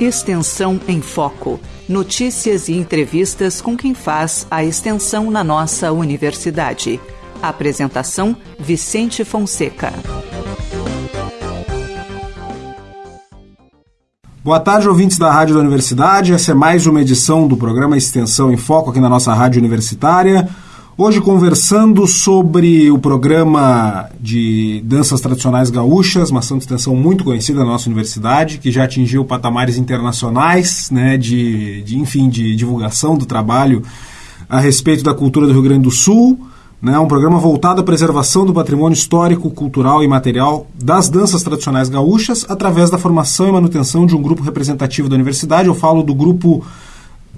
Extensão em Foco. Notícias e entrevistas com quem faz a extensão na nossa universidade. Apresentação: Vicente Fonseca. Boa tarde, ouvintes da Rádio da Universidade. Essa é mais uma edição do programa Extensão em Foco aqui na nossa rádio universitária. Hoje conversando sobre o programa de danças tradicionais gaúchas, uma ação de extensão muito conhecida na nossa universidade, que já atingiu patamares internacionais, né, de, de enfim, de divulgação do trabalho a respeito da cultura do Rio Grande do Sul. Né, um programa voltado à preservação do patrimônio histórico, cultural e material das danças tradicionais gaúchas através da formação e manutenção de um grupo representativo da universidade. Eu falo do grupo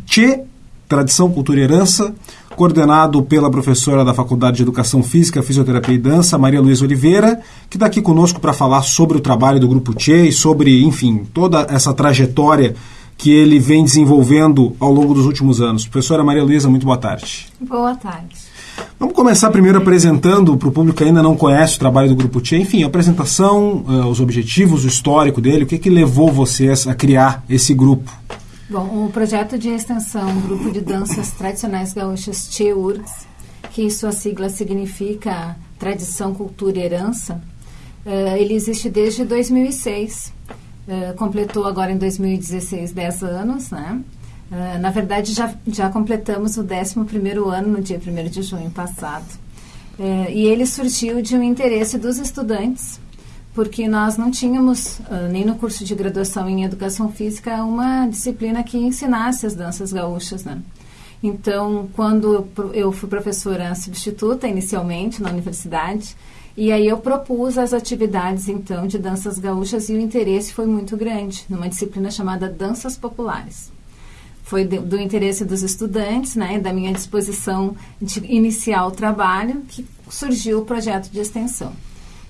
Tchê, Tradição, Cultura e Herança, coordenado pela professora da Faculdade de Educação Física, Fisioterapia e Dança, Maria Luísa Oliveira, que está aqui conosco para falar sobre o trabalho do Grupo Tchê e sobre, enfim, toda essa trajetória que ele vem desenvolvendo ao longo dos últimos anos. Professora Maria Luísa, muito boa tarde. Boa tarde. Vamos começar primeiro apresentando para o público que ainda não conhece o trabalho do Grupo Tchê, enfim, a apresentação, uh, os objetivos, o histórico dele, o que, que levou vocês a criar esse grupo? Bom, o projeto de extensão Grupo de Danças Tradicionais Gaúchas TEURGS, que sua sigla significa Tradição, Cultura e Herança, uh, ele existe desde 2006. Uh, completou agora em 2016 10 anos, né? Uh, na verdade, já, já completamos o 11º ano no dia 1 de junho passado. E ele surgiu de um interesse dos estudantes porque nós não tínhamos, uh, nem no curso de graduação em Educação Física, uma disciplina que ensinasse as danças gaúchas, né? Então, quando eu fui professora substituta inicialmente na universidade, e aí eu propus as atividades, então, de danças gaúchas e o interesse foi muito grande, numa disciplina chamada Danças Populares. Foi do interesse dos estudantes, né, da minha disposição de iniciar o trabalho, que surgiu o projeto de extensão.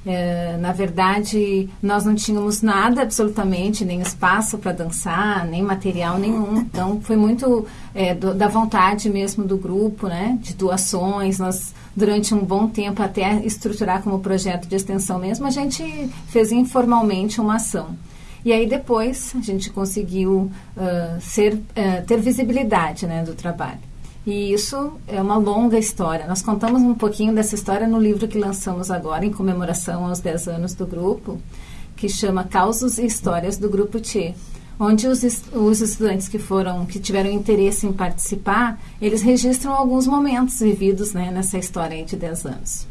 É, na verdade, nós não tínhamos nada absolutamente, nem espaço para dançar, nem material nenhum. Então, foi muito é, do, da vontade mesmo do grupo, né? De doações. Nós, durante um bom tempo, até estruturar como projeto de extensão mesmo, a gente fez informalmente uma ação. E aí depois a gente conseguiu uh, ser, uh, ter visibilidade né, do trabalho. E isso é uma longa história. Nós contamos um pouquinho dessa história no livro que lançamos agora, em comemoração aos 10 anos do grupo, que chama Causos e Histórias do Grupo T, onde os, os estudantes que foram, que tiveram interesse em participar, eles registram alguns momentos vividos né, nessa história de 10 anos.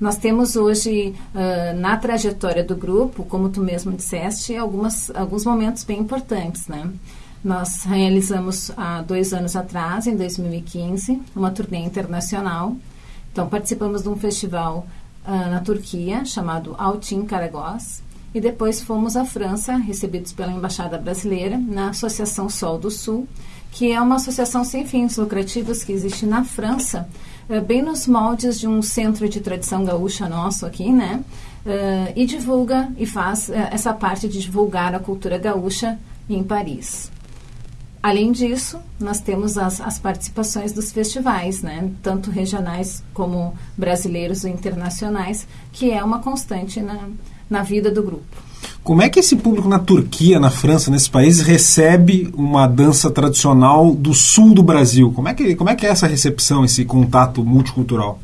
Nós temos hoje, uh, na trajetória do grupo, como tu mesmo disseste, algumas, alguns momentos bem importantes, né? Nós realizamos há dois anos atrás, em 2015, uma turnê internacional. Então, participamos de um festival uh, na Turquia, chamado Altin Karagós, e depois fomos à França, recebidos pela Embaixada Brasileira, na Associação Sol do Sul, que é uma associação sem fins lucrativos que existe na França, uh, bem nos moldes de um centro de tradição gaúcha nosso aqui, né? Uh, e divulga e faz essa parte de divulgar a cultura gaúcha em Paris. Além disso, nós temos as, as, participações dos festivais, né? tanto regionais como brasileiros e internacionais, que é uma constante na, na vida do grupo. Como é que esse público na Turquia, na França, nesses países, recebe uma dança tradicional do sul do Brasil? Como é que, como é, que é essa recepção, esse contato multicultural?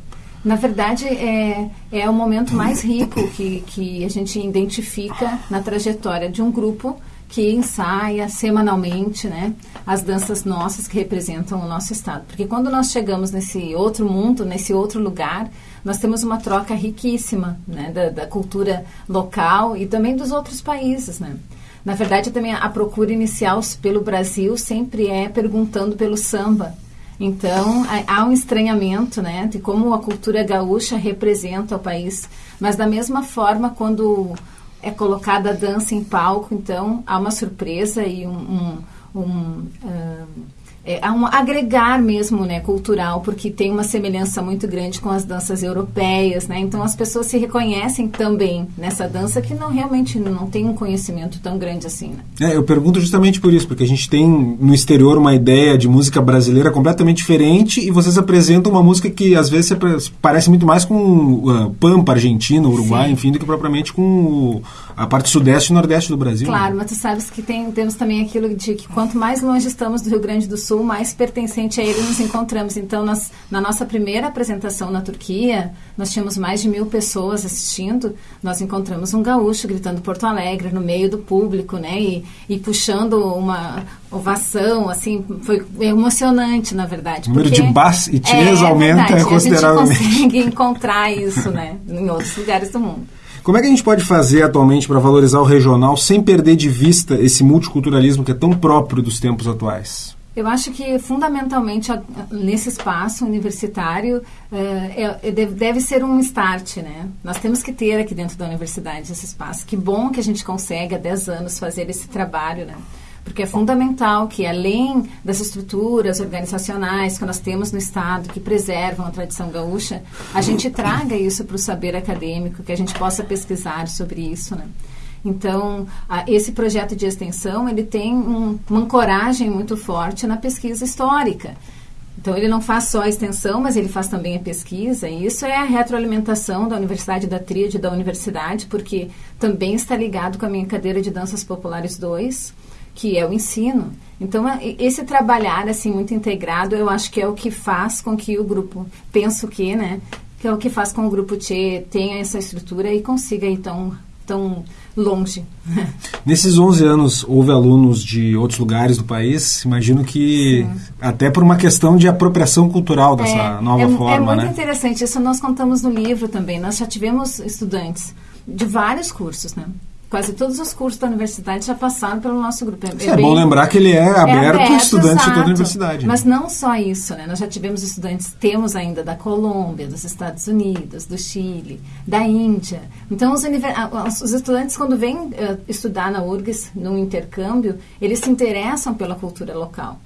Na verdade, é, é o momento mais rico que, que a gente identifica na trajetória de um grupo que ensaia semanalmente, né, as danças nossas que representam o nosso estado. Porque quando nós chegamos nesse outro mundo, nesse outro lugar, nós temos uma troca riquíssima, né, da, da cultura local e também dos outros países, né. Na verdade, também a procura inicial pelo Brasil sempre é perguntando pelo samba. Então, há um estranhamento, né, de como a cultura gaúcha representa o país. Mas da mesma forma, quando é colocada a dança em palco, então há uma surpresa e um, um, um uh, é, um agregar mesmo, né, cultural, porque tem uma semelhança muito grande com as danças europeias, né? Então as pessoas se reconhecem também nessa dança que não realmente não tem um conhecimento tão grande assim. Né? É, eu pergunto justamente por isso, porque a gente tem no exterior uma ideia de música brasileira completamente diferente e vocês apresentam uma música que às vezes parece muito mais com uh, Pampa, Argentina, Uruguai, Sim. enfim, do que propriamente com a parte sudeste e nordeste do Brasil. Né? Claro, né? mas tu sabes que tem, temos também aquilo de que quanto mais longe estamos do Rio Grande do Sul Sul, mais pertencente a ele nos encontramos. Então, nós, na nossa primeira apresentação na Turquia, nós tínhamos mais de mil pessoas assistindo. Nós encontramos um gaúcho gritando Porto Alegre no meio do público, né? E, e puxando uma ovação, assim, foi emocionante, na verdade. O número de bas e tias é, aumenta é consideravelmente. A gente consegue encontrar isso, né? Em outros lugares do mundo. Como é que a gente pode fazer atualmente para valorizar o regional sem perder de vista esse multiculturalismo que é tão próprio dos tempos atuais? Eu acho que fundamentalmente nesse espaço universitário é, é, deve ser um start, né? Nós temos que ter aqui dentro da universidade esse espaço. Que bom que a gente consegue há 10 anos fazer esse trabalho, né? Porque é fundamental que, além das estruturas organizacionais que nós temos no Estado, que preservam a tradição gaúcha, a gente traga isso para o saber acadêmico, que a gente possa pesquisar sobre isso, né? Então, a, esse projeto de extensão, ele tem um, uma ancoragem muito forte na pesquisa histórica. Então, ele não faz só a extensão, mas ele faz também a pesquisa. E isso é a retroalimentação da Universidade da Tríade da Universidade, porque também está ligado com a minha cadeira de Danças Populares 2, que é o ensino. Então, esse trabalhar assim muito integrado, eu acho que é o que faz com que o grupo, penso que, né, que é o que faz com que o grupo Tchê tenha essa estrutura e consiga então tão longe. Nesses 11 anos, houve alunos de outros lugares do país? Imagino que Sim. até por uma questão de apropriação cultural dessa é, nova é, forma, É muito né? interessante. Isso nós contamos no livro também. Nós já tivemos estudantes de vários cursos, né? Quase todos os cursos da universidade já passaram pelo nosso grupo. É, é, bem, bom lembrar que ele é aberto, é aberto a estudantes exato. de toda a universidade. Mas não só isso, né? Nós já tivemos estudantes, temos ainda da Colômbia, dos Estados Unidos, do Chile, da Índia. Então, os, os estudantes, quando vêm uh, estudar na URGS, num intercâmbio, eles se interessam pela cultura local.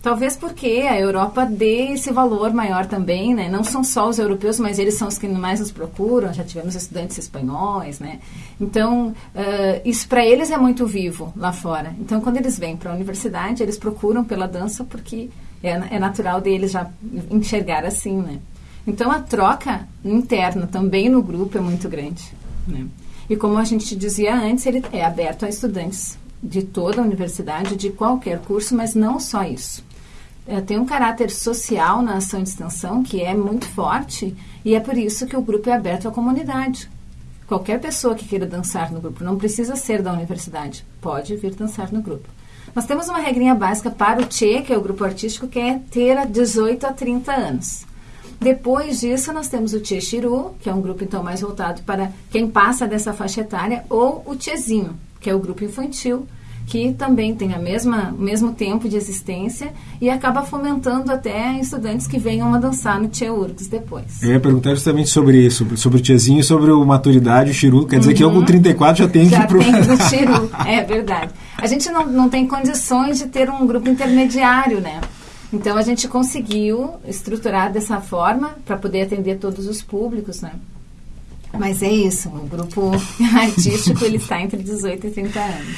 Talvez porque a Europa dê esse valor maior também, né? Não são só os europeus, mas eles são os que mais nos procuram. Já tivemos estudantes espanhóis, né? Então, uh, isso para eles é muito vivo lá fora. Então, quando eles vêm para a universidade, eles procuram pela dança porque é, é natural deles já enxergar assim, né? Então, a troca interna também no grupo é muito grande, né? E como a gente dizia antes, ele é aberto a estudantes de toda a universidade, de qualquer curso, mas não só isso é, tem um caráter social na ação de extensão que é muito forte e é por isso que o grupo é aberto à comunidade. Qualquer pessoa que queira dançar no grupo, não precisa ser da universidade, pode vir dançar no grupo. Nós temos uma regrinha básica para o Tchê, que é o grupo artístico, que é ter 18 a 30 anos. Depois disso, nós temos o Tchê Chiru, que é um grupo então mais voltado para quem passa dessa faixa etária, ou o Tchezinho, que é o grupo infantil, que também tem a mesma, o mesmo tempo de existência e acaba fomentando até estudantes que venham a dançar no Tia Urgs depois. Eu ia perguntar justamente sobre isso, sobre o Tiazinho, sobre o maturidade, o Chiru. Quer dizer uhum. que eu com 34 já tenho já que ir pro... tem o Chiru, é verdade. A gente não, não tem condições de ter um grupo intermediário, né? Então a gente conseguiu estruturar dessa forma para poder atender todos os públicos, né? Mas é isso, o grupo artístico ele está entre 18 e 30 anos.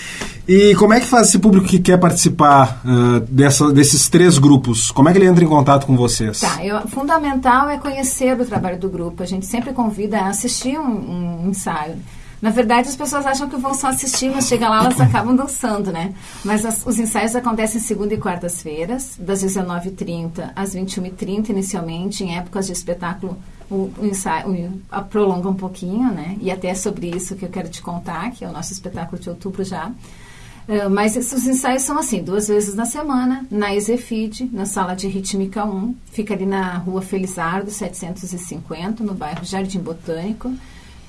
E como é que faz esse público que quer participar uh, dessa, desses três grupos? Como é que ele entra em contato com vocês? Tá, eu, fundamental é conhecer o trabalho do grupo. A gente sempre convida a assistir um, um ensaio. Na verdade, as pessoas acham que vão só assistir, mas chega lá, elas acabam dançando, né? Mas as, os ensaios acontecem segunda e quartas-feiras, das 19h30 às 21h30, inicialmente, em épocas de espetáculo o, ensaio o, prolonga um pouquinho, né? E até sobre isso que eu quero te contar, que é o nosso espetáculo de outubro já. Uh, mas esses ensaios são assim, duas vezes na semana, na Exefid, na sala de rítmica 1, fica ali na rua Felizardo, 750, no bairro Jardim Botânico.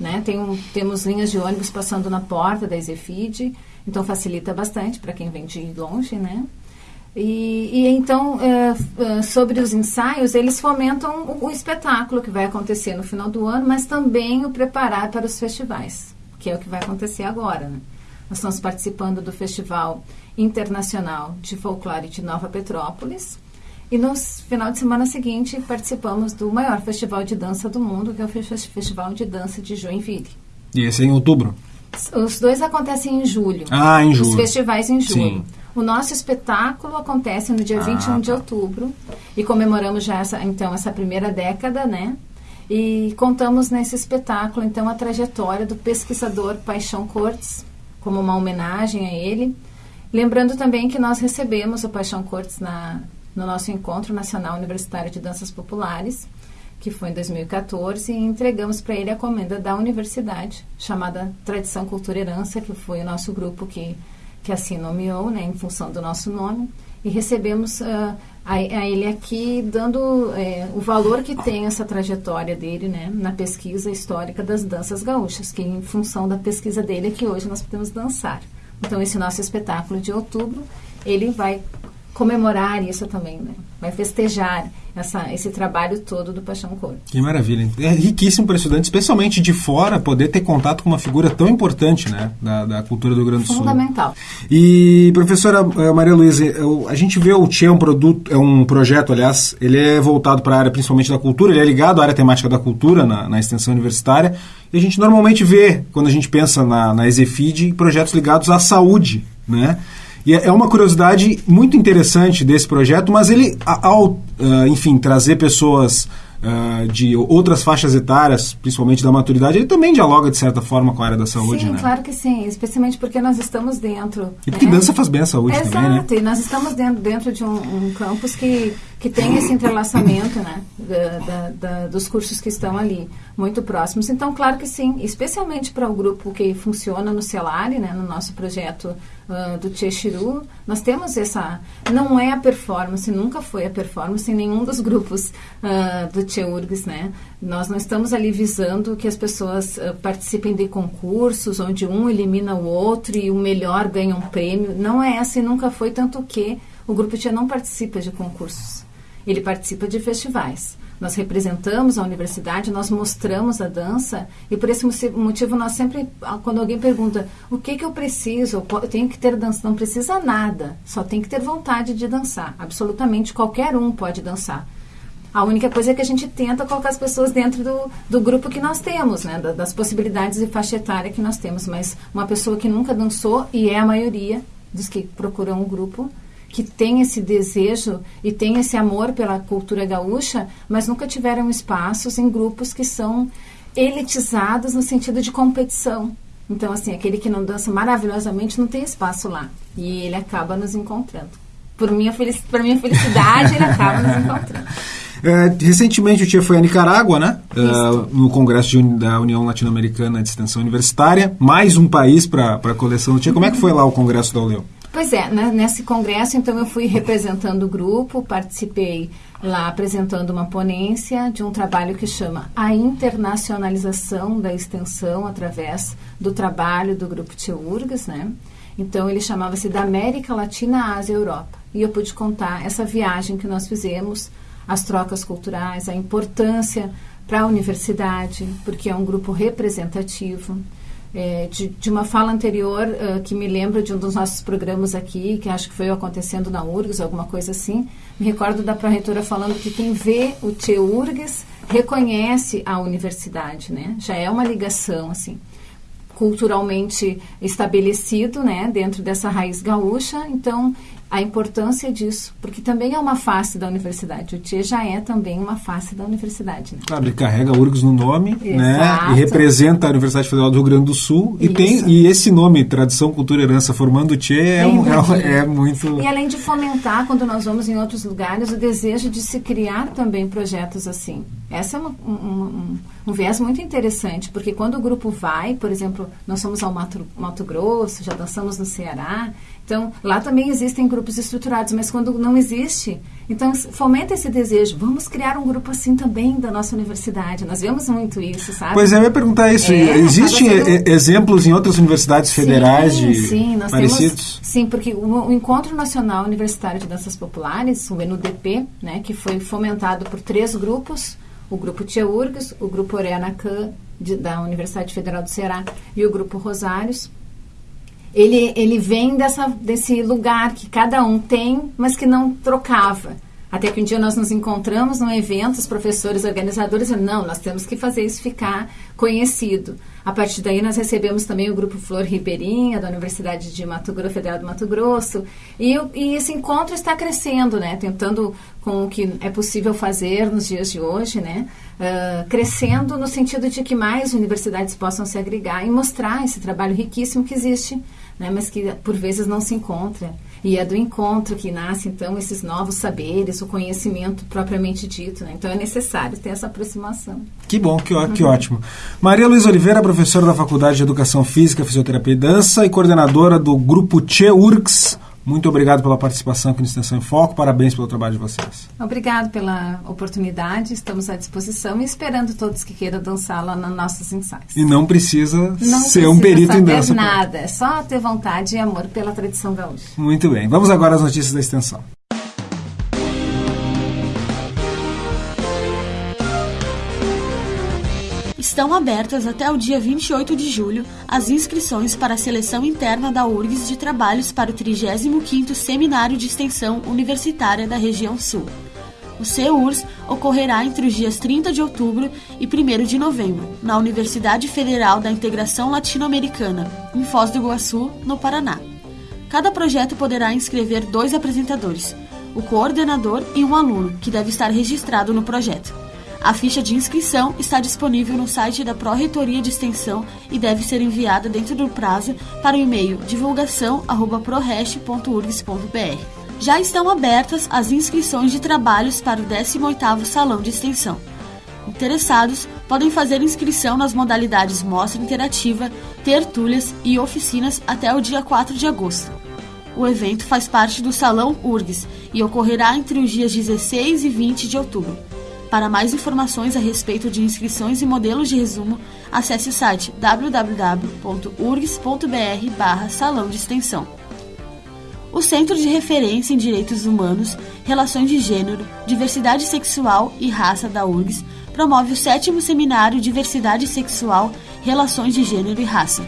Né? Tem um, temos linhas de ônibus passando na porta da Exefid, então facilita bastante para quem vem de longe, né? E, e então, é, é, sobre os ensaios, eles fomentam o, o, espetáculo que vai acontecer no final do ano, mas também o preparar para os festivais, que é o que vai acontecer agora. Né? nós estamos participando do Festival Internacional de Folclore de Nova Petrópolis. E no final de semana seguinte participamos do maior festival de dança do mundo, que é o Festival de Dança de Joinville. E esse é em outubro? Os dois acontecem em julho. Ah, em julho. Os festivais em julho. Sim. O nosso espetáculo acontece no dia Ah, 21 de tá. outubro e comemoramos já essa, então essa primeira década, né? E contamos nesse espetáculo então a trajetória do pesquisador Paixão Cortes como uma homenagem a ele. Lembrando também que nós recebemos o Paixão Cortes na, no nosso encontro nacional universitário de danças populares, que foi em 2014, e entregamos para ele a comenda da universidade, chamada Tradição Cultura Herança, que foi o nosso grupo que que assim nomeou, né, em função do nosso nome, e recebemos ah, a, a ele aqui dando eh, o valor que tem essa trajetória dele, né, na pesquisa histórica das danças gaúchas, que em função da pesquisa dele é que hoje nós podemos dançar. Então esse nosso espetáculo de outubro, ele vai comemorar isso também, né? Vai festejar essa, esse trabalho todo do Paixão Cor. Que maravilha. É riquíssimo para estudante, especialmente de fora, poder ter contato com uma figura tão importante né, da, da cultura do Rio Grande do Sul. Fundamental. E, professora eh, Maria Luísa, a gente vê o Tchê é um produto, é um projeto, aliás, ele é voltado para a área principalmente da cultura, ele é ligado à área temática da cultura na, na extensão universitária, e a gente normalmente vê, quando a gente pensa na, na Exefid, projetos ligados à saúde, né? E é é uma curiosidade muito interessante desse projeto, mas ele, ao, ah, enfim, trazer pessoas ah, de outras faixas etárias, principalmente da maturidade, ele também dialoga, de certa forma, com a área da saúde, sim, né? claro que sim, especialmente porque nós estamos dentro. E porque né? dança faz bem à saúde Exato, também, né? e nós estamos dentro, dentro de um, um campus que, que tem esse entrelaçamento né, da- da- da- dos cursos que estão ali, muito próximos. Então, claro que sim, especialmente para o grupo que funciona no Celari, né, no nosso projeto ah, do Tchechiru, nós temos essa... Não é a performance, nunca foi a performance em nenhum dos grupos ah, do Tcheurgs, né? Nós não estamos ali visando que as pessoas ah, participem de concursos, onde um elimina o outro e o melhor ganha um prêmio. Não é essa e nunca foi, tanto que o Grupo Tia não participa de concursos. Ele participa de festivais. Nós representamos a universidade, nós mostramos a dança e por esse motivo nós sempre, ah, quando alguém pergunta o que, que eu preciso, eu tenho que ter dança, não precisa nada, só tem que ter vontade de dançar. Absolutamente qualquer um pode dançar. A única coisa é que a gente tenta colocar as pessoas dentro do, do grupo que nós temos, né? da- das possibilidades de faixa etária que nós temos. Mas uma pessoa que nunca dançou, e é a maioria dos que procuram um grupo, que tem esse desejo e tem esse amor pela cultura gaúcha, mas nunca tiveram espaços em grupos que são elitizados no sentido de competição. Então, assim, aquele que não dança maravilhosamente não tem espaço lá. E ele acaba nos encontrando. Por minha, felici por minha felicidade, ele acaba nos encontrando. É, recentemente o Tia foi a Nicarágua, né? Uh, no Congresso Uni- da União Latino-Americana de Extensão Universitária. Mais um país para a coleção do Tia. Como é que foi lá o Congresso da ULEU? Pois é, né, nesse congresso, então, eu fui representando o grupo, participei lá apresentando uma ponência de um trabalho que chama A Internacionalização da Extensão através do trabalho do Grupo Teurgas, né? Então, ele chamava-se da América Latina, Ásia e Europa. E eu pude contar essa viagem que nós fizemos, as trocas culturais, a importância para a universidade, porque é um grupo representativo. É, de, de uma fala anterior ah, que me lembro de um dos nossos programas aqui, que acho que foi acontecendo na URGS, alguma coisa assim. Me recordo da pró-reitora falando que quem vê o TEURGS reconhece a universidade, né? Já é uma ligação, assim culturalmente estabelecido, né, dentro dessa raiz gaúcha. Então, a importância disso, porque também é uma face da universidade. O TIE já é também uma face da universidade. Né? Claro, ele carrega URGS no nome, né? E representa a Universidade Federal do Rio Grande do Sul. E, tem, e esse nome, Tradição, Cultura e Herança, formando o Tia, é, um, é, um- dúvida. é muito... E além de fomentar, quando nós vamos em outros lugares, o desejo de se criar também projetos assim. Essa é uma- um, um- um viés muito interessante, porque quando o grupo vai, por exemplo, nós somos ao Mato, Mato Grosso, já dançamos no Ceará, então lá também existem grupos estruturados, mas quando não existe, então fomenta esse desejo, vamos criar um grupo assim também da nossa universidade. Nós vemos muito isso, sabe? Pois é, eu ia perguntar isso. É, Existem sendo- exemplos em outras universidades federais sim, de sim, nós parecidos? Temos, sim, porque o, o Encontro Nacional Universitário de Danças Populares, o NUDP, né, que foi fomentado por três grupos, o grupo Tia Urgs, o grupo Oreanacan da Universidade Federal do Ceará e o grupo Rosários, ele, ele vem dessa, desse lugar que cada um tem, mas que não trocava. Até que um dia nós nos encontramos num evento, os professores organizadores, não, nós temos que fazer isso ficar conhecido. A partir daí nós recebemos também o grupo Flor Ribeirinha, da Universidade de Mato Grosso, Federal do Mato Grosso, e, e esse encontro está crescendo, né, tentando com o que é possível fazer nos dias de hoje, né, uh, crescendo no sentido de que mais universidades possam se agregar e mostrar esse trabalho riquíssimo que existe, né, mas que por vezes não se encontra. E é do encontro que nasce, então, esses novos saberes, o conhecimento propriamente dito. Né? Então, é necessário ter essa aproximação. Que bom, que, ó, que ótimo. Maria Luiz Oliveira, professora da Faculdade de Educação Física, Fisioterapia e Dança e coordenadora do grupo CHEURCS, muito obrigado pela participação aqui no Extensão em Foco. Parabéns pelo trabalho de vocês. Obrigado pela oportunidade. Estamos à disposição e esperando todos que queiram dançar lá nos nossos ensaios. E não precisa não ser precisa um perito em dança. Não nada. É só ter vontade e amor pela tradição gaúcha. Muito bem. Vamos agora às notícias da Extensão. Estão abertas até o dia 28 de julho as inscrições para a seleção interna da URGS de trabalhos para o 35º Seminário de Extensão Universitária da Região Sul. O CEURS ocorrerá entre os dias 30 de outubro e 1 de novembro, na Universidade Federal da Integração Latino-Americana, em Foz do Iguaçu, no Paraná. Cada projeto poderá inscrever dois apresentadores, o coordenador e um aluno, que deve estar registrado no projeto. A ficha de inscrição está disponível no site da Pró-Reitoria de Extensão e deve ser enviada dentro do prazo para o e-mail divulgação@prorest.urgs.br. Já estão abertas as inscrições de trabalhos para o 18º Salão de Extensão. Interessados podem fazer inscrição nas modalidades Mostra Interativa, Tertúlias e Oficinas até o dia 4 de agosto. O evento faz parte do Salão URGS e ocorrerá entre os dias 16 e 20 de outubro. Para mais informações a respeito de inscrições e modelos de resumo, acesse o site www.urgs.br Salão de Extensão. O Centro de Referência em Direitos Humanos, Relações de Gênero, Diversidade Sexual e Raça da URGS promove o sétimo seminário Diversidade Sexual, Relações de Gênero e Raça.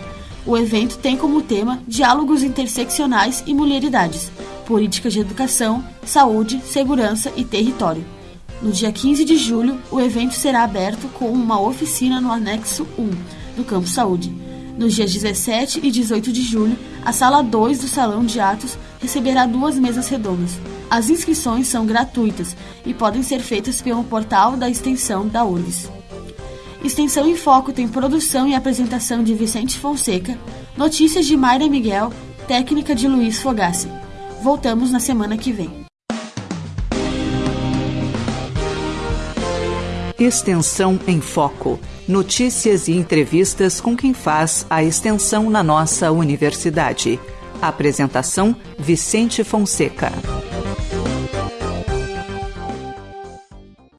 O evento tem como tema Diálogos Interseccionais e Mulheridades, Políticas de Educação, Saúde, Segurança e Território. No dia 15 de julho, o evento será aberto com uma oficina no anexo 1 do Campo Saúde. Nos dias 17 e 18 de julho, a sala 2 do Salão de Atos receberá duas mesas redondas. As inscrições são gratuitas e podem ser feitas pelo portal da extensão da URGS. Extensão em Foco tem produção e apresentação de Vicente Fonseca, notícias de Mayra Miguel, técnica de Luiz Fogassi. Voltamos na semana que vem. Extensão em Foco. Notícias e entrevistas com quem faz a extensão na nossa universidade. Apresentação: Vicente Fonseca.